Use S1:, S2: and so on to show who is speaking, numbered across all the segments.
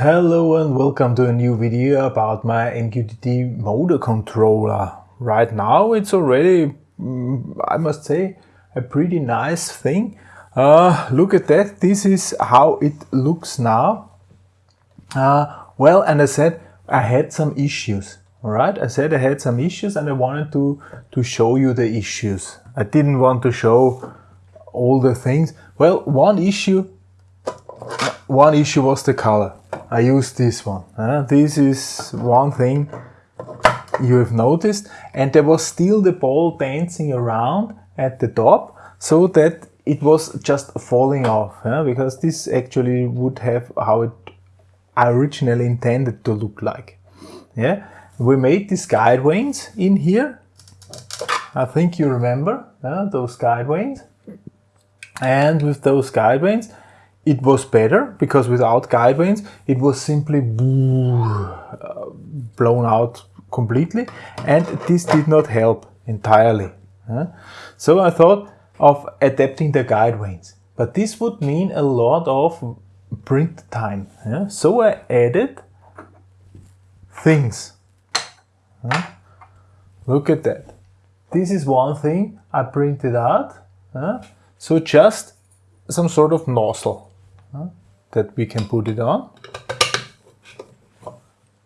S1: Hello and welcome to a new video about my MQTT motor controller. Right now it's already, mm, I must say, a pretty nice thing. Uh, look at that, this is how it looks now. Uh, well, and I said I had some issues. Alright, I said I had some issues and I wanted to, to show you the issues. I didn't want to show all the things. Well, one issue, one issue was the color. I used this one. Uh, this is one thing you have noticed and there was still the ball dancing around at the top so that it was just falling off because this actually would have how it originally intended to look like. Yeah, we made these guide vanes in here. I think you remember those guide vanes. And with those guide vanes, it was better because without guide vanes it was simply uh, blown out completely and this did not help entirely. So I thought of adapting the guide vanes but this would mean a lot of print time. So I added things. Look at that. This is one thing I printed out. So just some sort of nozzle that we can put it on.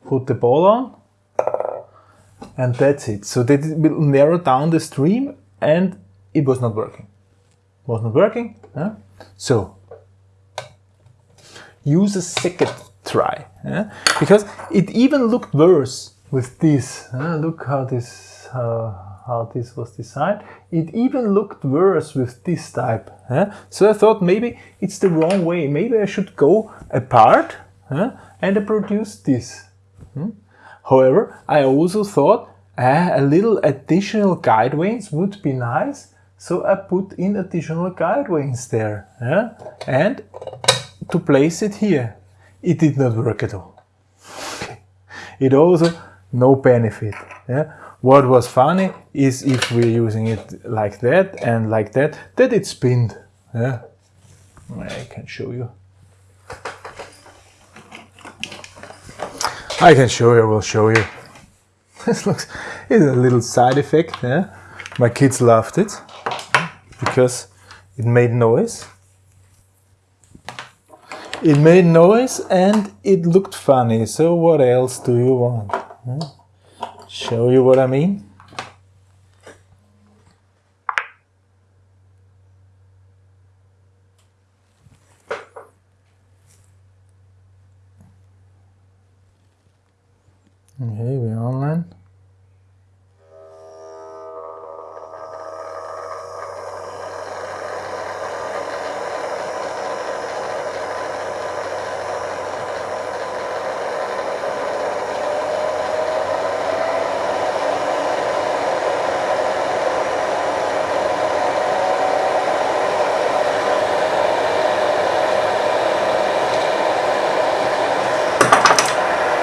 S1: Put the ball on and that's it. So that it will narrow down the stream and it was not working. Was not working. Huh? So use a second try huh? because it even looked worse with this. Look how this uh, how this was designed. It even looked worse with this type. Huh? So I thought maybe it's the wrong way. Maybe I should go apart huh? and I produce this. Hmm? However, I also thought uh, a little additional guide vanes would be nice. So I put in additional guide vanes there. And to place it here. It did not work at all. It also no benefit. Yeah? What was funny is if we're using it like that and like that, that it spinned. Yeah, I can show you. I can show you, I will show you. this looks, it's a little side effect. Yeah? My kids loved it because it made noise. It made noise and it looked funny. So what else do you want? Yeah? Show you what I mean. Okay, we're online.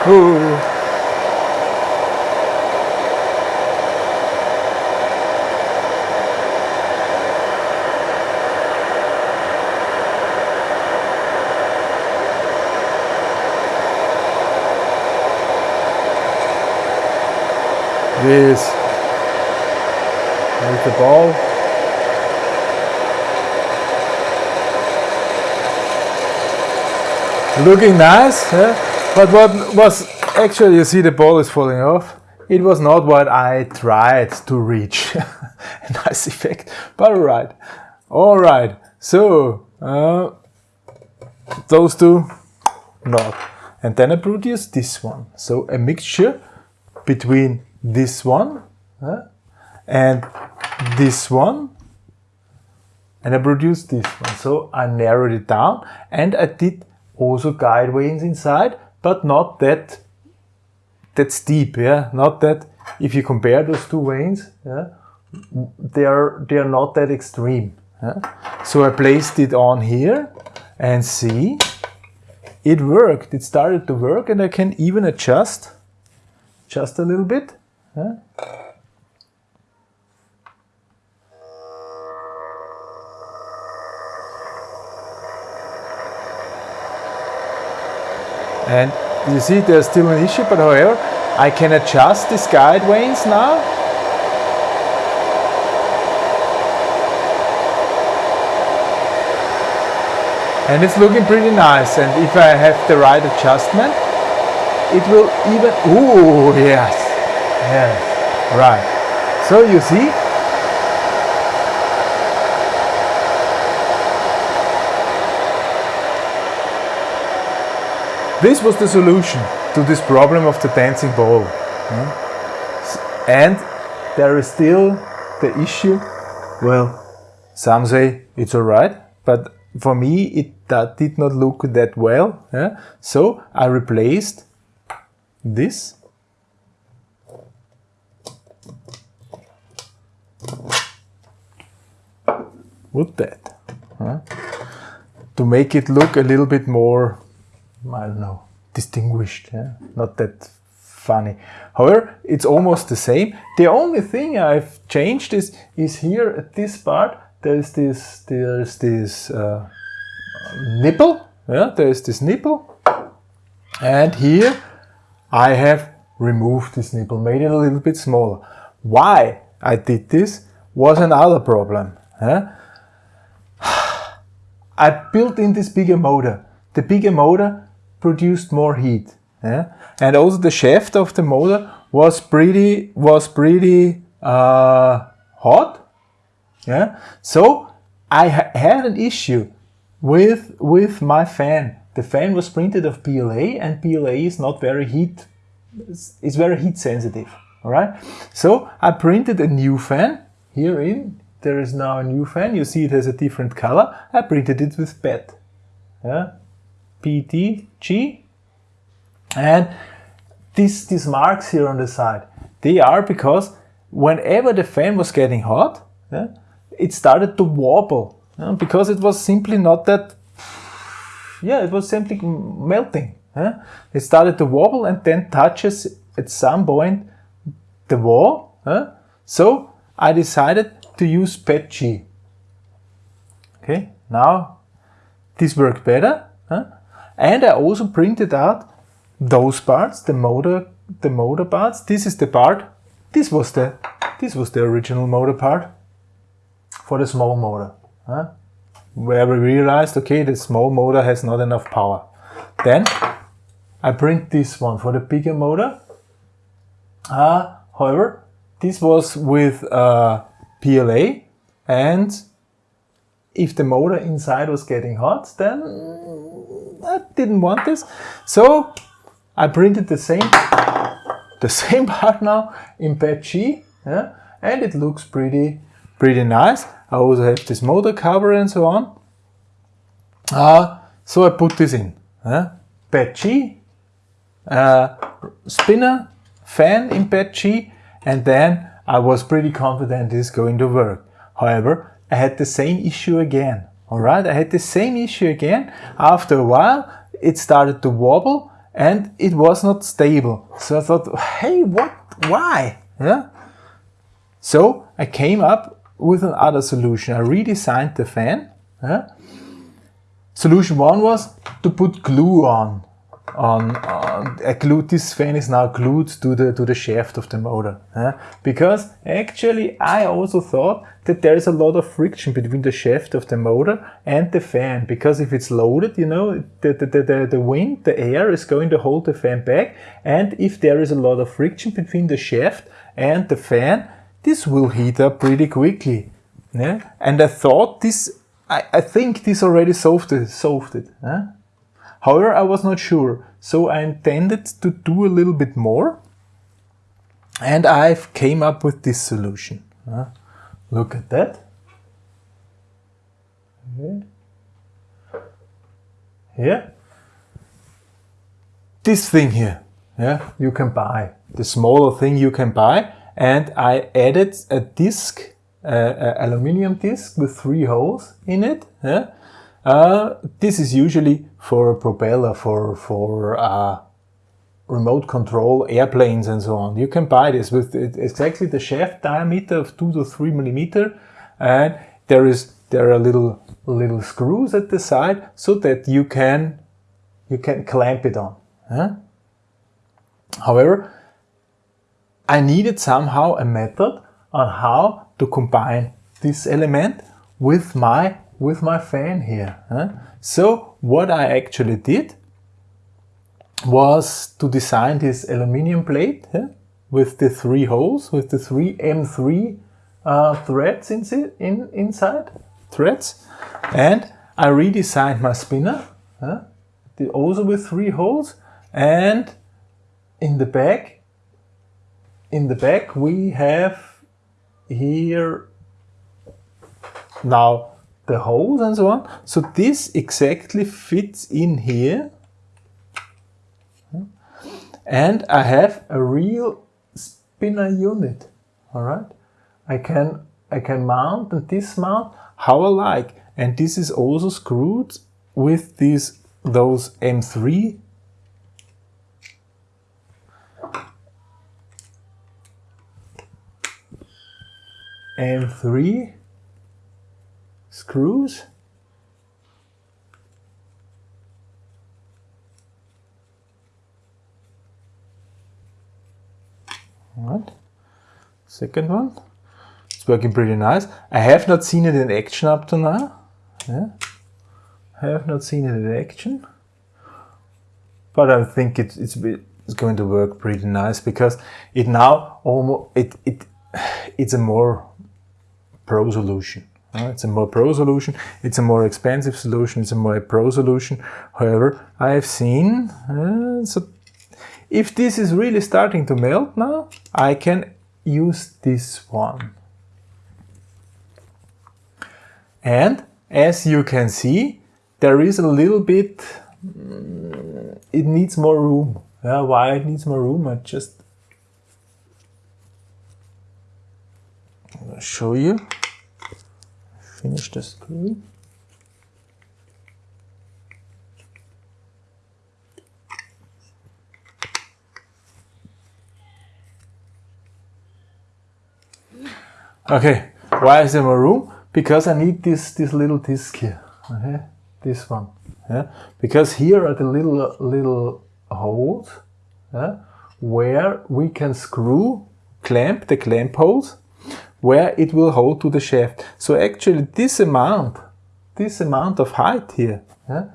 S1: This with the ball. Looking nice, huh? But what was actually, you see the ball is falling off. It was not what I tried to reach. nice effect, but alright. Alright, so uh, those two, not. And then I produced this one. So a mixture between this one uh, and this one and I produced this one. So I narrowed it down and I did also guide vanes inside but not that that steep, yeah, not that if you compare those two vanes, yeah, they are they are not that extreme. Yeah? So I placed it on here and see, it worked. It started to work, and I can even adjust just a little bit. Yeah? And you see there's still an issue, but however, I can adjust these guide vanes now. And it's looking pretty nice. And if I have the right adjustment, it will even, ooh, yes, yes, right. So you see, This was the solution to this problem of the dancing ball. And there is still the issue, well, some say it's alright, but for me it that did not look that well. So I replaced this with that. To make it look a little bit more I don't know, distinguished, yeah? not that funny. However, it's almost the same. The only thing I've changed is, is here at this part, there's this, there's this uh, nipple, yeah, there's this nipple, and here I have removed this nipple, made it a little bit smaller. Why I did this was another problem. Yeah? I built in this bigger motor. The bigger motor produced more heat. Yeah? And also the shaft of the motor was pretty was pretty uh, hot. Yeah. So I ha had an issue with with my fan. The fan was printed of PLA, and PLA is not very heat. It's very heat sensitive. All right. So I printed a new fan here in. There is now a new fan. You see it has a different color. I printed it with PET. Yeah. PTG. And these, these marks here on the side, they are because whenever the fan was getting hot, yeah, it started to wobble yeah, because it was simply not that, yeah, it was simply melting. Yeah. It started to wobble and then touches at some point the wall. So I decided to use PETG. Okay, now this worked better. And I also printed out those parts, the motor, the motor parts. This is the part. This was the, this was the original motor part for the small motor. Huh? Where we realized, okay, the small motor has not enough power. Then I print this one for the bigger motor. Uh, however, this was with uh, PLA and if the motor inside was getting hot, then I didn't want this. So I printed the same, the same part now in PETG, yeah, and it looks pretty, pretty nice. I also have this motor cover and so on. Uh, so I put this in. Yeah. PETG, uh, spinner, fan in PETG, and then I was pretty confident this is going to work. However, I had the same issue again. All right, I had the same issue again. After a while, it started to wobble and it was not stable. So I thought, hey, what, why? Yeah. So I came up with another solution. I redesigned the fan. Yeah. Solution one was to put glue on on, a glue, this fan is now glued to the to the shaft of the motor because actually I also thought that there is a lot of friction between the shaft of the motor and the fan because if it's loaded you know the, the, the, the wind the air is going to hold the fan back and if there is a lot of friction between the shaft and the fan this will heat up pretty quickly yeah? and I thought this I, I think this already solved it, solved it However, I was not sure, so I intended to do a little bit more and I came up with this solution. Uh, look at that. Okay. Here. This thing here, yeah, you can buy. The smaller thing you can buy. And I added a disc, uh, aluminium disc with three holes in it. Yeah? Uh, this is usually for a propeller, for, for uh, remote control airplanes and so on. You can buy this with exactly the shaft diameter of 2 to 3 millimeter and there is there are little little screws at the side so that you can you can clamp it on. Huh? However, I needed somehow a method on how to combine this element with my with my fan here. Huh? So what I actually did was to design this aluminium plate huh? with the three holes, with the three M3 uh, threads in, in, inside, threads. And I redesigned my spinner, huh? also with three holes. And in the back, in the back we have here now the holes and so on. So this exactly fits in here. And I have a real spinner unit. All right. I can I can mount and dismount how I like. And this is also screwed with these those M3 M3 screws. Right, second one. It's working pretty nice. I have not seen it in action up to now. Yeah. I have not seen it in action. But I think it, it's, it's going to work pretty nice because it now almost, it, it, it's a more pro solution. Uh, it's a more pro solution, it's a more expensive solution, it's a more pro solution. However, I have seen, uh, so if this is really starting to melt now, I can use this one. And as you can see, there is a little bit, mm, it needs more room. Yeah, why it needs more room? I just show you finish the screw. Okay, why is there more room? Because I need this, this little disc here, okay? This one, yeah? Because here are the little, little holes, yeah? Where we can screw, clamp the clamp holes where it will hold to the shaft. So actually this amount, this amount of height here, yeah,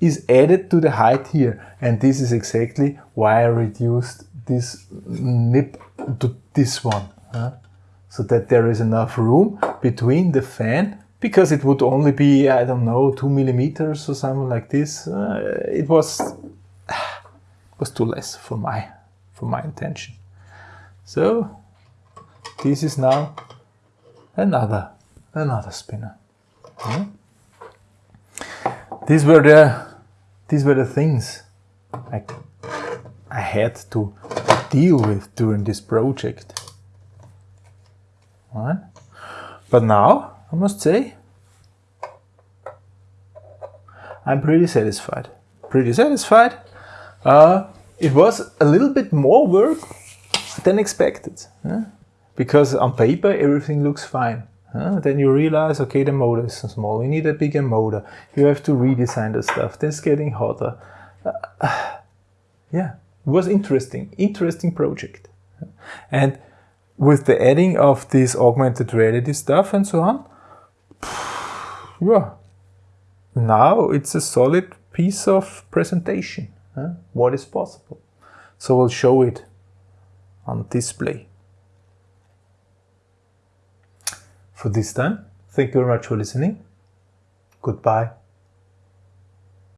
S1: is added to the height here. And this is exactly why I reduced this nip to this one. Yeah, so that there is enough room between the fan because it would only be, I don't know, two millimeters or something like this. Uh, it was, was too less for my, for my intention. So this is now another, another spinner. Yeah? These were the, these were the things I, I had to deal with during this project. But now, I must say, I'm pretty satisfied. Pretty satisfied. Uh, it was a little bit more work than expected. Yeah? Because on paper everything looks fine. Then you realize, okay, the motor is so small, you need a bigger motor, you have to redesign the stuff, then it's getting hotter. Uh, yeah, it was interesting, interesting project. And with the adding of this augmented reality stuff and so on, yeah, now it's a solid piece of presentation, what is possible. So we'll show it on display. For this time. Thank you very much for listening. Goodbye.